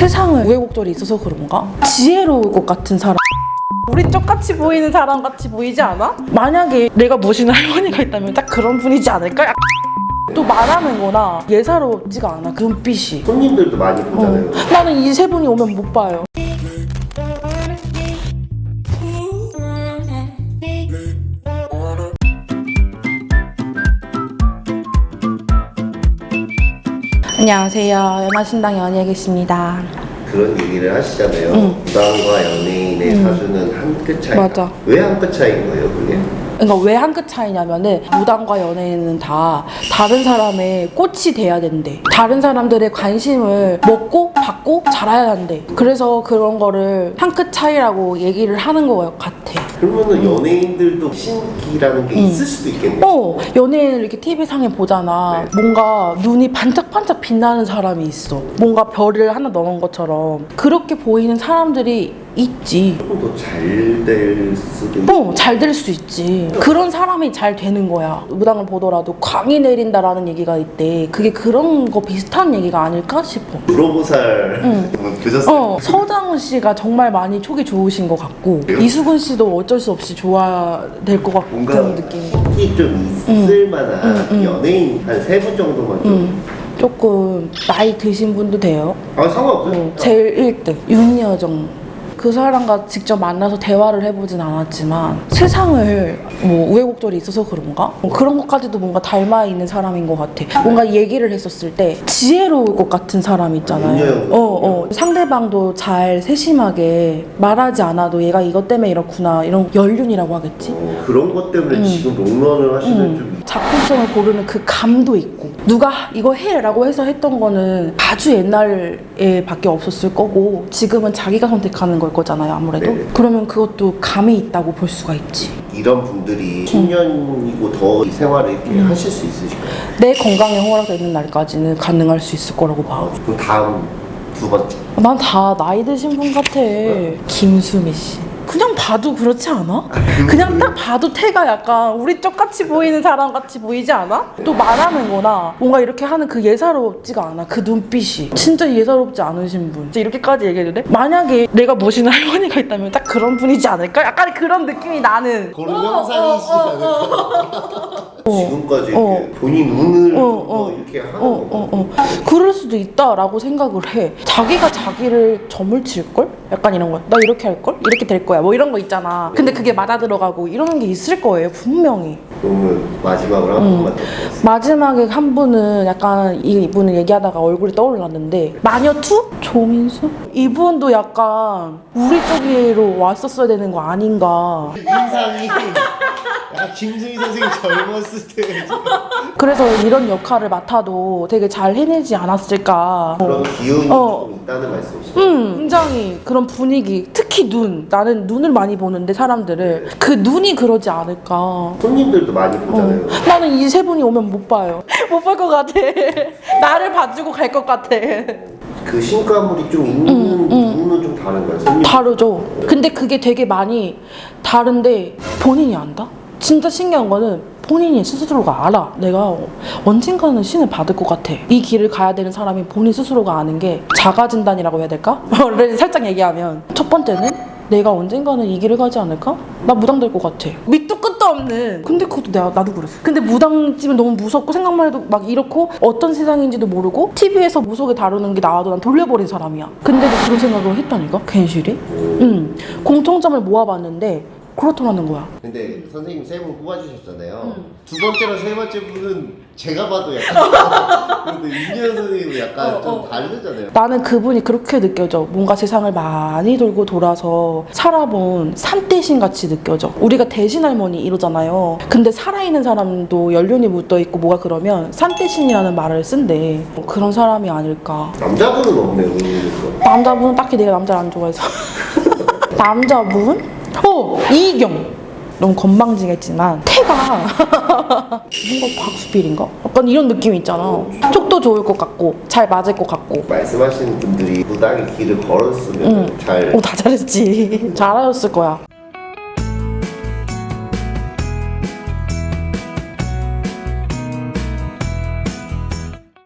세상을 우여곡절이 있어서 그런가? 지혜로울 것 같은 사람 우리 똑같이 보이는 사람 같이 보이지 않아? 만약에 내가 모시는 할머니가 있다면 딱 그런 분이지 않을까? 또 말하는 거나 예사롭지가 않아 그 눈빛이 손님들도 많이 보잖아요. 어. 나는 이 세 분이 오면 못 봐요 안녕하세요 연하신당 연예계십니다 그런 얘기를 하시잖아요. 무당과 연예인의 사주는 한 끗 차이. 맞아. 왜 한 끗 차이인 거예요, 그게? 그러니까 왜 한 끗 차이냐면은 무당과 연예인은 다 다른 사람의 꽃이 돼야 된대. 다른 사람들의 관심을 먹고 받고 자라야 한대. 그래서 그런 거를 한 끗 차이라고 얘기를 하는 것 같아. 그러면은 연예인들도 신기라는 게 있을 수도 있겠네요. 어, 연예인을 이렇게 TV상에 보잖아. 네. 뭔가 눈이 반짝반짝 빛나는 사람이 있어. 뭔가 별을 하나 넣은 것처럼. 그렇게 보이는 사람들이 있지. 조금 더 잘 될 수도 있고. 어, 잘 될 수 있지. 그런 사람이 잘 되는 거야. 무당을 보더라도 광이 내린다라는 얘기가 있대. 그게 그런 거 비슷한 얘기가 아닐까 싶어. 유로보살 교셨어요. 어, 서장훈 씨가 정말 많이 촉이 좋으신 것 같고, 그래요? 이수근 씨도 어쩔 수 없이 좋아야 될것 같은 느낌이. 인기 좀 있을 만한 연예인 한 세 분 정도만 좀. 음, 조금 나이 드신 분도 돼요. 아 상관없어요. 어, 제일 1등 윤여정 그 사람과 직접 만나서 대화를 해보진 않았지만 세상을 뭐 우여곡절이 있어서 그런가? 뭐 그런 것까지도 뭔가 닮아 있는 사람인 것 같아. 뭔가 얘기를 했었을 때 지혜로울 것 같은 사람 있잖아요. 어, 어. 상대방도 잘 세심하게 말하지 않아도 얘가 이것 때문에 이렇구나 이런 연륜이라고 하겠지? 어, 그런 것 때문에 음. 지금 롱런을 하시는 좀 작품성을 고르는 그 감도 있고 누가 이거 해라고 해서 했던 거는 아주 옛날에 밖에 없었을 거고 지금은 자기가 선택하는 걸 거잖아요 아무래도 네. 그러면 그것도 감이 있다고 볼 수가 있지 이런 분들이 10년이고 더이 생활을 이렇게 음. 하실 수 있으실까요? 내 건강에 허락되는 날까지는 가능할 수 있을 거라고 봐. 그럼 다음 두 번째 난 다 나이 드신 분 같아. 김수미 씨. 그냥 봐도 그렇지 않아? 그냥 딱 봐도 태가 약간 우리 쪽같이 보이는 사람 같이 보이지 않아? 또 말하는 거나 뭔가 이렇게 하는 그 예사롭지가 않아. 그 눈빛이. 진짜 예사롭지 않으신 분. 진짜 이렇게까지 얘기해도 돼? 만약에 내가 모시는 할머니가 있다면 딱 그런 분이지 않을까? 약간 그런 느낌이 나는. 그런? 어. 지금까지 어. 이렇게 본인 눈을 어, 좀더 어. 이렇게 하는 어, 거 어, 어. 그럴 수도 있다라고 생각을 해. 자기가 자기를 점을 칠걸? 약간 이런 거. 나 이렇게 할걸? 이렇게 될 거야. 뭐 이런 거 있잖아. 근데 그게 맞아 들어가고 이러는 게 있을 거예요. 분명히. 그러면 마지막으로 한 음. 보겠습니다. 마지막에 한 분은 약간 이- 이분을 얘기하다가 얼굴이 떠올랐는데 마녀2? 조민수? 이분도 약간 우리 쪽으로 왔었어야 되는 거 아닌가. 인상이 약간 김수희 선생님 젊었을 때 그래서 이런 역할을 맡아도 되게 잘 해내지 않았을까. 그런 기운이 어. 좀 있다는 말씀이시죠? 음, 굉장히 그런 분위기, 특히 눈. 나는 눈을 많이 보는데 사람들을 그 눈이 그러지 않을까. 손님들도 많이 보잖아요. 어. 나는 이 세 분이 오면 못 봐요. 못 볼 것 같아. 나를 봐주고 갈 것 같아. 그 신가물이 좀 있는 음, 부분은 좀 다른가요? 손님 다르죠. 근데 그게 되게 많이 다른데 본인이 안다? 진짜 신기한 거는 본인이 스스로가 알아. 내가 언젠가는 신을 받을 것 같아. 이 길을 가야 되는 사람이 본인 스스로가 아는 게 자가진단이라고 해야 될까? 원래 살짝 얘기하면 첫 번째는 내가 언젠가는 이 길을 가지 않을까? 나 무당 될 것 같아. 밑도 끝도 없는. 근데 그것도 내가 나도 그랬어. 근데 무당집은 너무 무섭고 생각만 해도 막 이렇고 어떤 세상인지도 모르고 TV에서 무속에 다루는 게 나와도 난 돌려버린 사람이야. 근데도 그런 생각을 했다니까? 괜시리? 응. 공통점을 모아봤는데 그렇더라는 거야. 근데 선생님 세 분 뽑아주셨잖아요. 음. 두 번째랑 세 번째 분은 제가 봐도 약간 근데 윤현 선생님은 약간 어, 좀 어. 다르잖아요. 나는 그분이 그렇게 느껴져. 뭔가 세상을 많이 돌고 돌아서 살아본 산대신 같이 느껴져. 우리가 대신 할머니 이러잖아요. 근데 살아있는 사람도 연륜이 묻어 있고 뭐가 그러면 산대신이라는 말을 쓴대. 뭐 그런 사람이 아닐까. 남자분은 없네요, 의외로. 남자분은 딱히 내가 남자를 안 좋아해서. 남자분? 어! 이경! 너무 건방지겠지만 태가 뭔가 곽수필인가? 약간 이런 느낌이 있잖아. 촉도 좋을 것 같고 잘 맞을 것 같고 말씀하시는 분들이 무당의 길을 걸었으면 응. 잘 오, 다 잘했지. 잘하셨을 거야.